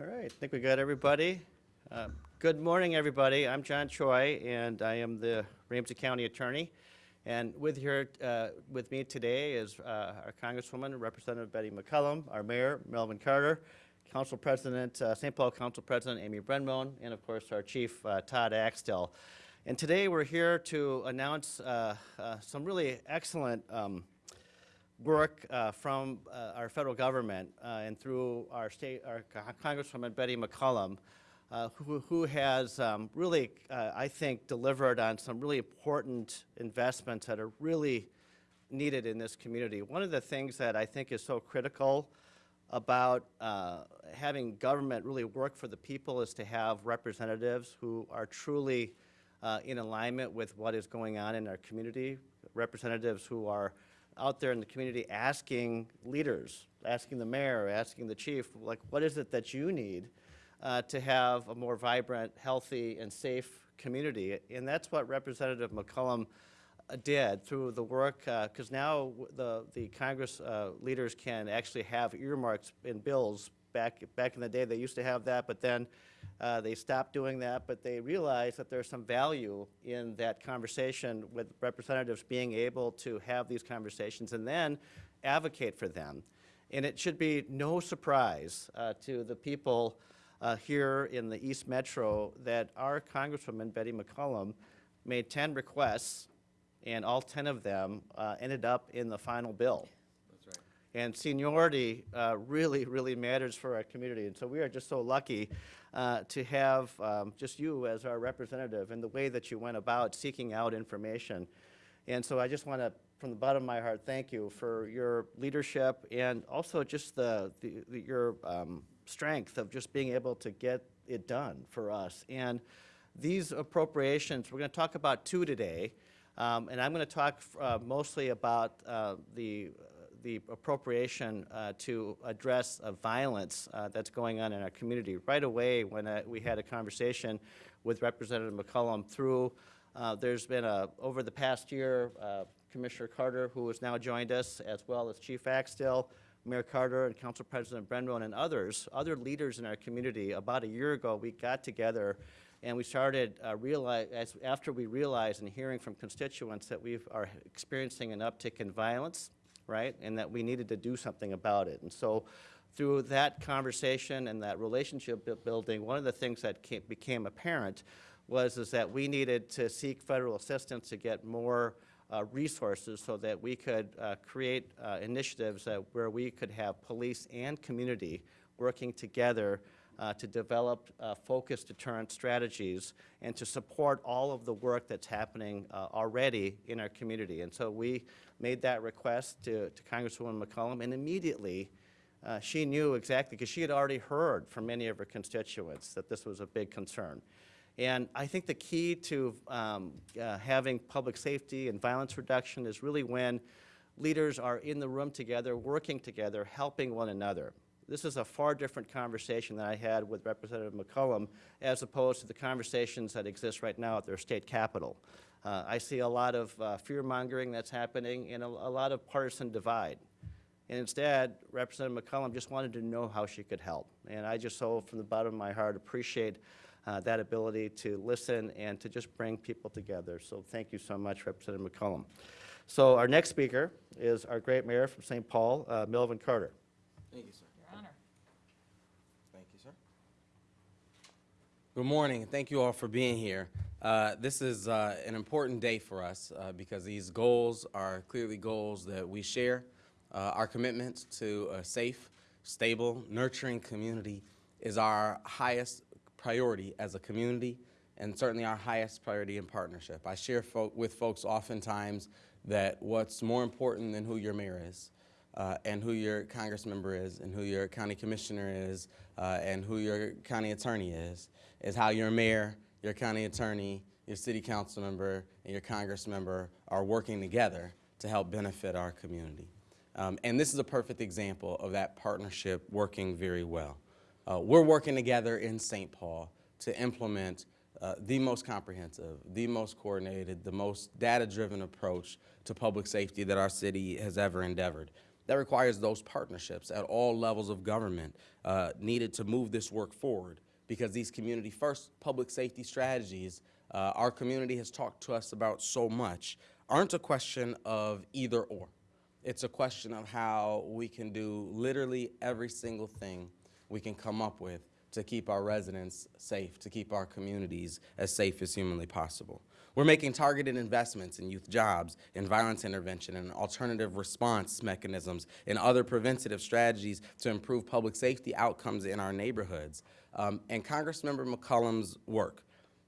All right, I think we got everybody. Uh, Good morning, everybody. I'm John Choi, and I am the Ramsey County Attorney. And with here, uh, with me today is uh, our Congresswoman, Representative Betty McCollum, our Mayor, Melvin Carter, Council President, uh, St. Paul Council President Amy Brendmoen, and of course, our Chief, uh, Todd Axtell. And today, we're here to announce uh, some really excellent um, work uh, from uh, our federal government uh, and through our state, our Congresswoman Betty McCollum, uh, who, who has um, really, uh, I think, delivered on some really important investments that are really needed in this community. One of the things that I think is so critical about uh, having government really work for the people is to have representatives who are truly uh, in alignment with what is going on in our community, representatives who are out there in the community asking leaders, asking the mayor, asking the chief, like, what is it that you need uh, to have a more vibrant, healthy, and safe community? And that's what Representative McCollum uh, did through the work, because now the, the Congress uh, leaders can actually have earmarks in bills. Back, back in the day, they used to have that, but then uh, they stopped doing that, but they realized that there's some value in that conversation with representatives being able to have these conversations and then advocate for them. And it should be no surprise uh, to the people uh, here in the East Metro that our Congresswoman Betty McCollum made 10 requests, and all 10 of them uh, ended up in the final bill. And seniority uh, really, really matters for our community. And so we are just so lucky uh, to have um, just you as our representative and the way that you went about seeking out information. And so I just want to, from the bottom of my heart, thank you for your leadership and also just the, the, the- your um, strength of just being able to get it done for us. And these appropriations, we're going to talk about two today. Um, and I'm going to talk uh, mostly about uh, the, the appropriation uh, to address violence uh, that's going on in our community. Right away, when uh, we had a conversation with Representative McCollum through, there's been a, over the past year, Commissioner Carter, who has now joined us, as well as Chief Axtell, Mayor Carter and Council President Brendmoen and others, other leaders in our community, about a year ago, we got together and we started uh, realize, as, after we realized and hearing from constituents that we are experiencing an uptick in violence, right? And that we needed to do something about it. And so through that conversation and that relationship building, one of the things that came, became apparent was is that we needed to seek federal assistance to get more uh, resources so that we could uh, create uh, initiatives that, where we could have police and community working together uh, to develop uh, focused deterrent strategies and to support all of the work that's happening uh, already in our community. And so we made that request to, to Congresswoman McCollum, and immediately uh, she knew exactly, because she had already heard from many of her constituents that this was a big concern. And I think the key to um, uh, having public safety and violence reduction is really when leaders are in the room together, working together, helping one another. This is a far different conversation that I had with Representative McCollum as opposed to the conversations that exist right now at their state capitol. Uh, I see a lot of uh, fear-mongering that's happening and a, a lot of partisan divide. And instead, Representative McCollum just wanted to know how she could help. And I just so, from the bottom of my heart, appreciate uh, that ability to listen and to just bring people together. So thank you so much, Representative McCollum. So our next speaker is our great mayor from St. Paul, uh, Melvin Carter. Thank you, sir. Thank you, sir. Good morning, thank you all for being here. Uh, This is uh, an important day for us uh, because these goals are clearly goals that we share. Uh, Our commitment to a safe, stable, nurturing community is our highest priority as a community and certainly our highest priority in partnership. I share fo- with folks oftentimes that what's more important than who your mayor is uh, and who your congress member is and who your county commissioner is uh, and who your county attorney is is how your mayor your county attorney your city council member and your congress member are working together to help benefit our community um, and this is a perfect example of that partnership working very well uh, we're working together in st paul to implement uh, the most comprehensive, the most coordinated, the most data-driven approach to public safety that our city has ever endeavored. That requires those partnerships at all levels of government uh, needed to move this work forward because these community first public safety strategies uh, our community has talked to us about so much aren't a question of either or. It's a question of how we can do literally every single thing we can come up with to keep our residents safe, to keep our communities as safe as humanly possible. We're making targeted investments in youth jobs, in violence intervention, and alternative response mechanisms, and other preventative strategies to improve public safety outcomes in our neighborhoods. Um, and Congressmember McCollum's work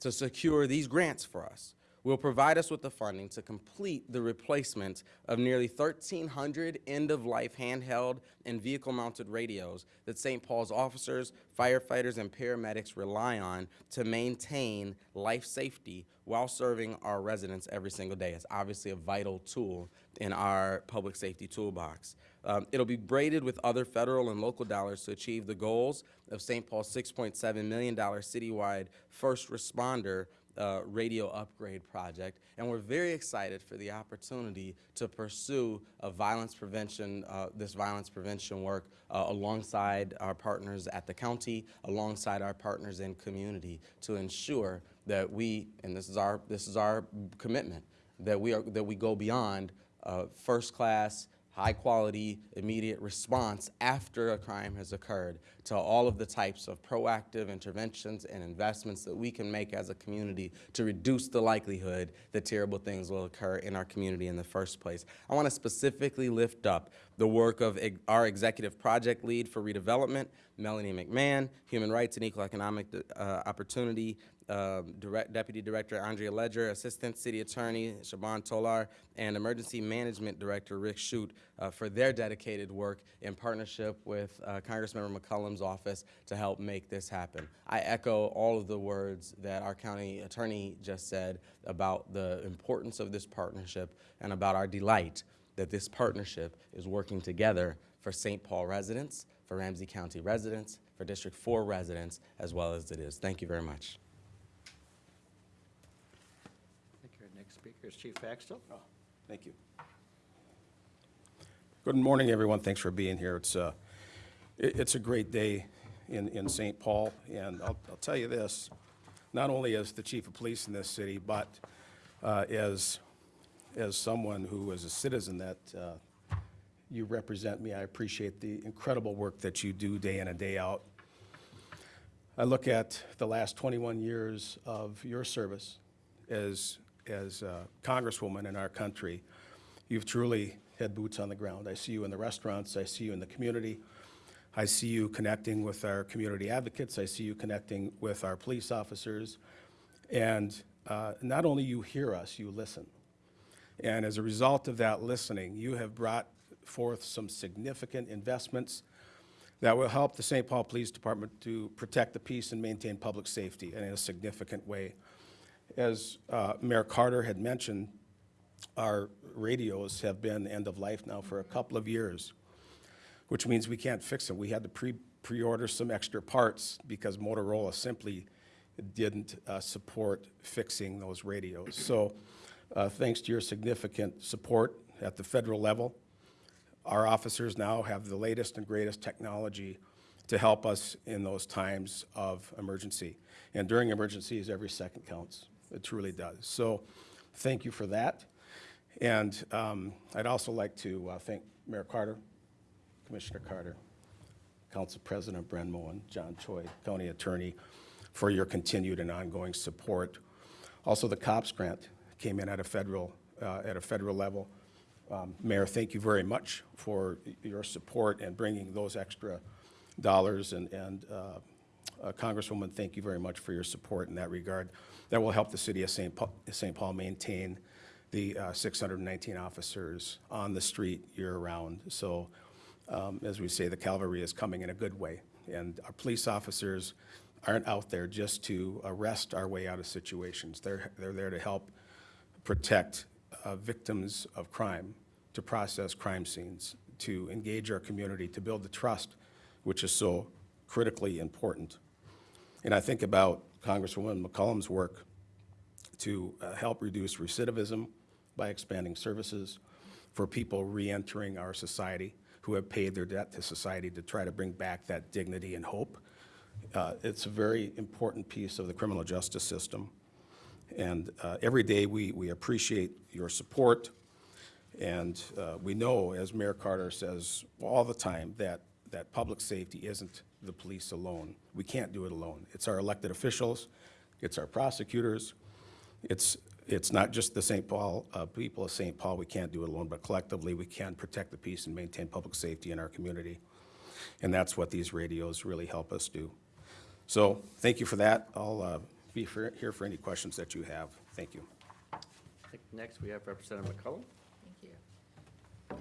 to secure these grants for us will provide us with the funding to complete the replacement of nearly 1,300 end-of-life handheld and vehicle-mounted radios that St. Paul's officers, firefighters, and paramedics rely on to maintain life safety while serving our residents every single day. It's obviously a vital tool in our public safety toolbox. Um, it'll be braided with other federal and local dollars to achieve the goals of St. Paul's $6.7 million citywide first responder uh, radio upgrade project, and we're very excited for the opportunity to pursue a violence prevention, uh, this violence prevention work uh, alongside our partners at the county, alongside our partners in community, to ensure that we, and this is our this is our commitment, that we are that we go beyond uh, first class high quality, immediate response after a crime has occurred to all of the types of proactive interventions and investments that we can make as a community to reduce the likelihood that terrible things will occur in our community in the first place. I want to specifically lift up the work of our executive project lead for redevelopment, Melanie McMahon, Human Rights and Equal Economic uh, Opportunity um, Direct, Deputy Director Andrea Ledger, Assistant City Attorney Shaban Tolar, and Emergency Management Director Rick Shute uh, for their dedicated work in partnership with uh, Congressmember McCollum's office to help make this happen. I echo all of the words that our county attorney just said about the importance of this partnership and about our delight that this partnership is working together for St. Paul residents, for Ramsey County residents, for District 4 residents, as well as it is. Thank you very much. I think our next speaker is Chief Axtell. Thank you. Good morning, everyone. Thanks for being here. It's, uh, it- it's a great day in, in St. Paul, and I'll, I'll tell you this, not only as the chief of police in this city, but uh, as, as someone who is a citizen that uh, you represent me, I appreciate the incredible work that you do day in and day out. I look at the last 21 years of your service as, as a Congresswoman in our country. You've truly had boots on the ground. I see you in the restaurants, I see you in the community, I see you connecting with our community advocates, I see you connecting with our police officers. And uh, not only you hear us, you listen. And as a result of that listening, you have brought forth some significant investments that will help the St. Paul Police Department to protect the peace and maintain public safety in a significant way. As uh, Mayor Carter had mentioned, our radios have been end of life now for a couple of years, which means we can't fix them. We had to pre, pre-order some extra parts because Motorola simply didn't uh, support fixing those radios. So uh, thanks to your significant support at the federal level, our officers now have the latest and greatest technology to help us in those times of emergency. And during emergencies, every second counts. It truly does. So thank you for that. And um, I'd also like to uh, thank Mayor Carter, Commissioner Carter, Council President Brendmoen, and John Choi, County Attorney, for your continued and ongoing support. Also, the COPS grant came in at a federal, uh, at a federal level. Um, Mayor, thank you very much for your support and bringing those extra dollars. And, and uh, uh, Congresswoman, thank you very much for your support in that regard. That will help the city of St. Paul, St. Paul maintain the uh, 619 officers on the street year-round. So um, as we say, the cavalry is coming in a good way. And our police officers aren't out there just to arrest our way out of situations. They're, they're there to help protect uh, victims of crime, to process crime scenes, to engage our community, to build the trust, which is so critically important. And I think about Congresswoman McCollum's work to uh, help reduce recidivism by expanding services for people reentering our society. who have paid their debt to society to try to bring back that dignity and hope. Uh, It's a very important piece of the criminal justice system. And uh, every day, we, we appreciate your support. And uh, we know, as Mayor Carter says all the time, that, that public safety isn't the police alone. We can't do it alone. It's our elected officials, it's our prosecutors, it's, it's not just the St. Paul, uh, people of St. Paul, we can't do it alone, but collectively, we can protect the peace and maintain public safety in our community. And that's what these radios really help us do. So, thank you for that. I'll uh, be for- here for any questions that you have. Thank you. Next, we have Representative McCollum. Thank you.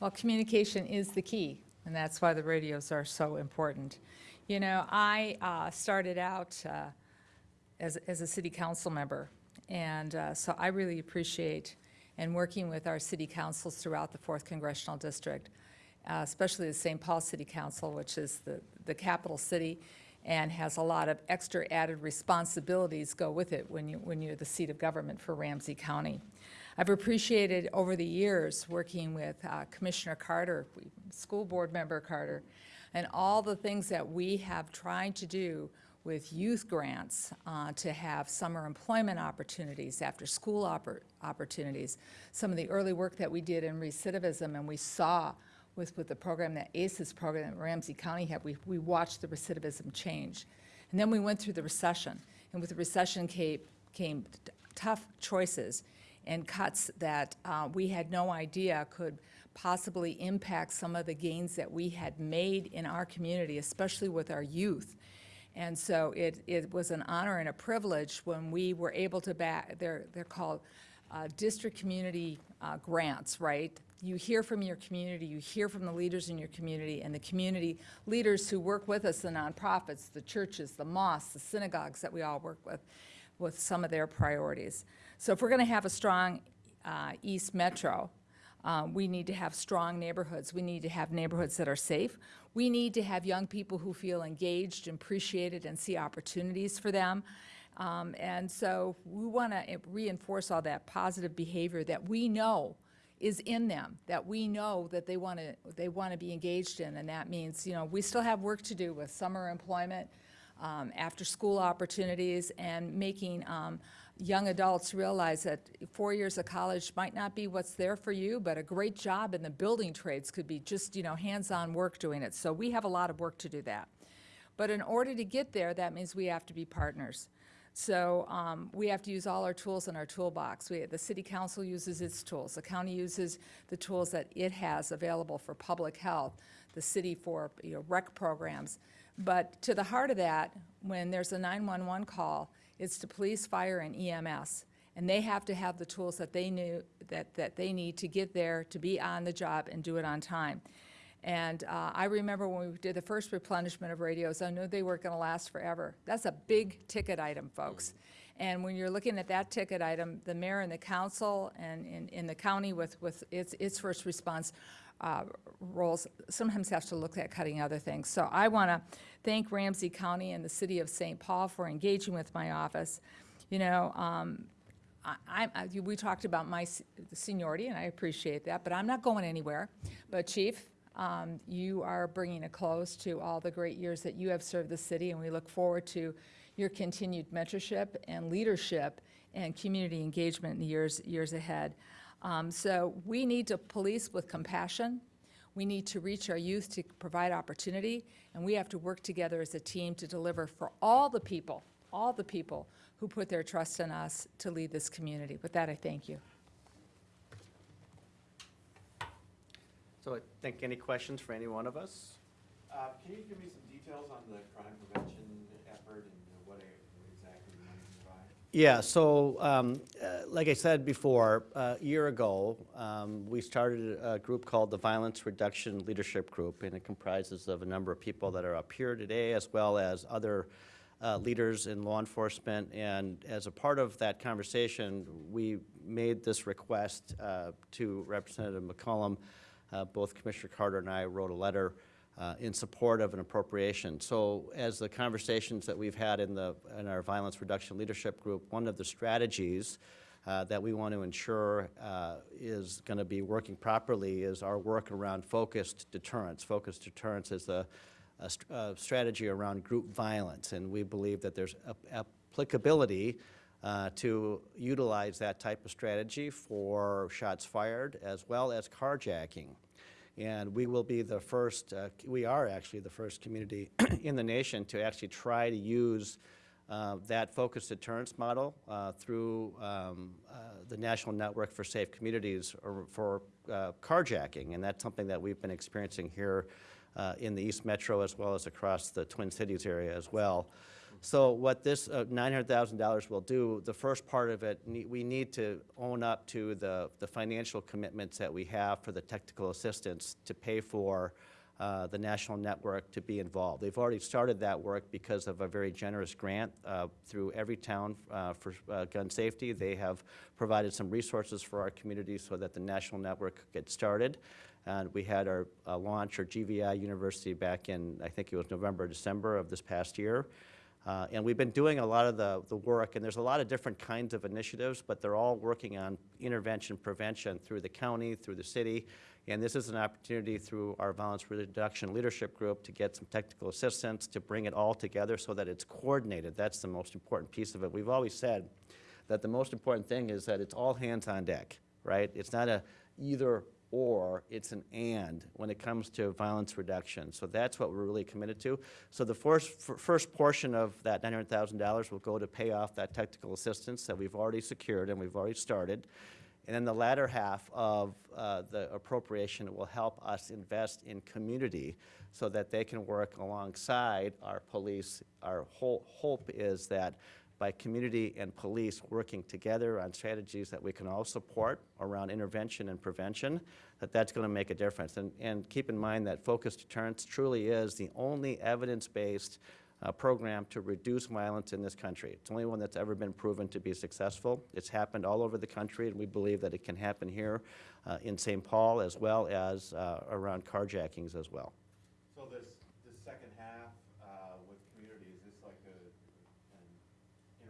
Well, communication is the key, and that's why the radios are so important. You know, I uh, started out uh, as, as a city council member, and uh, so I really appreciate and working with our city councils throughout the Fourth Congressional District, uh, especially the St. Paul City Council, which is the, the capital city and has a lot of extra added responsibilities go with it when you, when you're the seat of government for Ramsey County. I've appreciated over the years working with uh, Commissioner Carter, School Board Member Carter, and all the things that we have tried to do with youth grants uh, to have summer employment opportunities, after-school oppor- opportunities, some of the early work that we did in recidivism, and we saw with, with the program, that ACES program that Ramsey County had, we, we watched the recidivism change. And then we went through the recession, and with the recession came, came tough choices and cuts that uh, we had no idea could possibly impact some of the gains that we had made in our community, especially with our youth. And so it, it was an honor and a privilege when we were able to back, they're, they're called uh, district community uh, grants, right? You hear from your community, you hear from the leaders in your community, and the community leaders who work with us, the nonprofits, the churches, the mosques, the synagogues that we all work with, with some of their priorities. So if we're going to have a strong uh, East Metro, uh, we need to have strong neighborhoods. We need to have neighborhoods that are safe. We need to have young people who feel engaged and appreciated and see opportunities for them. Um, and so we want to reinforce all that positive behavior that we know is in them, that we know that they want to they want to be engaged in, and that means you know we still have work to do with summer employment, um, after-school opportunities, and making um, young adults realize that four years of college might not be what's there for you, but a great job in the building trades could be just you know hands-on work doing it. So we have a lot of work to do that. But in order to get there, that means we have to be partners. So um, we have to use all our tools in our toolbox. We, the city council uses its tools. The county uses the tools that it has available for public health, the city for you know, rec programs. But to the heart of that, when there's a 911 call, it's to police, fire, and EMS. And they have to have the tools that they knew, that, that they need to get there, to be on the job and do it on time. And uh, I remember when we did the first replenishment of radios, I knew they weren't going to last forever. That's a big ticket item, folks. And when you're looking at that ticket item, the mayor and the council and in, in the county with, with its, its first response uh, roles sometimes have to look at cutting other things. So I want to thank Ramsey County and the city of St. Paul for engaging with my office. You know, um, I, I, we talked about my seniority, and I appreciate that, but I'm not going anywhere. But Chief, um, you are bringing a close to all the great years that you have served the city, and we look forward to your continued mentorship and leadership and community engagement in the years, years ahead. Um, so we need to police with compassion. We need to reach our youth to provide opportunity, and we have to work together as a team to deliver for all the people, all the people who put their trust in us to lead this community. With that, I thank you. So I think any questions for any one of us? Uh, Can you give me some details on the crime prevention effort and uh, what it- what exactly the money provide? Yeah, so, um, uh, like I said before, uh, a year ago, um, we started a group called the Violence Reduction Leadership Group, and it comprises of a number of people that are up here today, as well as other uh, leaders in law enforcement. And as a part of that conversation, we made this request uh, to Representative McCollum. Uh, Both Commissioner Carter and I wrote a letter uh, in support of an appropriation. So as the conversations that we've had in the, in our Violence Reduction Leadership Group, one of the strategies uh, that we want to ensure uh, is going to be working properly is our work around focused deterrence. Focused deterrence is a, st- strategy around group violence, and we believe that there's ap- applicability uh, to utilize that type of strategy for shots fired as well as carjacking. And we will be the first, uh, we are actually the first community in the nation to actually try to use uh, that focused deterrence model uh, through um, uh, the National Network for Safe Communities or for uh, carjacking. And that's something that we've been experiencing here uh, in the East Metro as well as across the Twin Cities area as well. So what this uh, $900,000 will do, the first part of it, ne- we need to own up to the, the financial commitments that we have for the technical assistance to pay for uh, the national network to be involved. They've already started that work because of a very generous grant uh, through Everytown uh, for uh, gun safety. They have provided some resources for our community so that the national network could get started. And we had our uh, launch, our GVI University, back in, I think it was November, December of this past year. Uh, And we've been doing a lot of the, the work, and there's a lot of different kinds of initiatives, but they're all working on intervention, prevention through the county, through the city. And this is an opportunity through our Violence Reduction Leadership Group to get some technical assistance, to bring it all together so that it's coordinated. That's the most important piece of it. We've always said that the most important thing is that it's all hands on deck, right? It's not a either or, it's an and when it comes to violence reduction. So that's what we're really committed to. So the first, first portion of that $900,000 will go to pay off that technical assistance that we've already secured and we've already started. And then the latter half of uh, the appropriation will help us invest in community so that they can work alongside our police. Our whole hope is that by community and police working together on strategies that we can all support around intervention and prevention, that that's going to make a difference. And, and keep in mind that focused deterrence truly is the only evidence-based uh, program to reduce violence in this country. It's the only one that's ever been proven to be successful. It's happened all over the country, and we believe that it can happen here uh, in St. Paul as well as uh, around carjackings as well. So this, this second half, uh, with community, is this like a,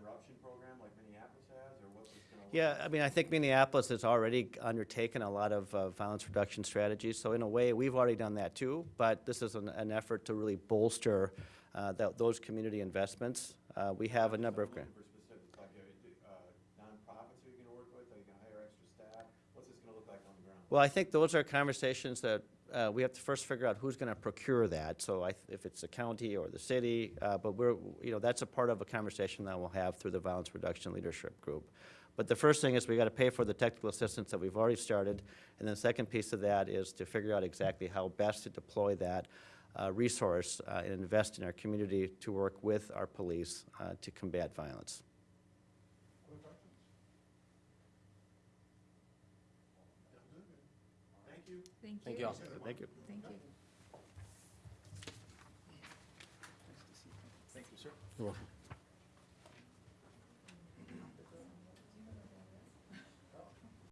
interruption program like Minneapolis has, or what's this gonna look Yeah, I mean, I think Minneapolis has already undertaken a lot of uh, violence reduction strategies, so in a way, we've already done that too, but this is an, an effort to really bolster uh, tho- those community investments. Uh, We have a number of grants. like, uh, uh, nonprofits are you gonna work with, are you gonna hire extra staff? What's this gonna look like on the ground? Well, I think those are conversations that uh, we have to first figure out who's going to procure that. So I, if it's the county or the city, uh, but we're, you know, that's a part of a conversation that we'll have through the Violence Reduction Leadership Group. But the first thing is we got to pay for the technical assistance that we've already started. And then the second piece of that is to figure out exactly how best to deploy that uh, resource uh, and invest in our community to work with our police uh, to combat violence. Thank you. Thank you. Thank you all. Thank you. Thank you. Thank you, sir. You're welcome.